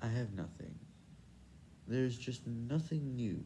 I have nothing. There's just nothing new.